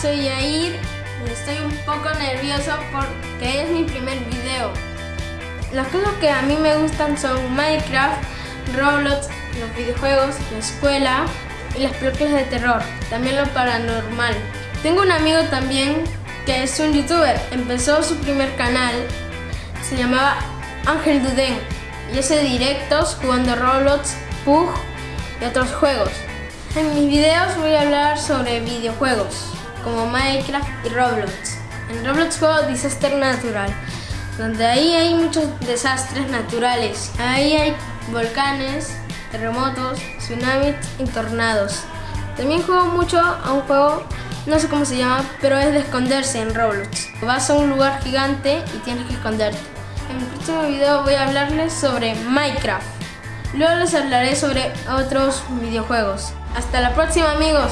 soy Yair estoy un poco nervioso porque es mi primer video. Las cosas que a mí me gustan son Minecraft, Roblox, los videojuegos, la escuela y las películas de terror, también lo paranormal. Tengo un amigo también que es un youtuber, empezó su primer canal, se llamaba Ángel Duden y hace directos jugando Roblox, Pug y otros juegos. En mis videos voy a hablar sobre videojuegos como Minecraft y Roblox. En Roblox juego Disaster Natural, donde ahí hay muchos desastres naturales. Ahí hay volcanes, terremotos, tsunamis y tornados. También juego mucho a un juego, no sé cómo se llama, pero es de esconderse en Roblox. Vas a un lugar gigante y tienes que esconderte. En mi próximo video voy a hablarles sobre Minecraft. Luego les hablaré sobre otros videojuegos. Hasta la próxima amigos.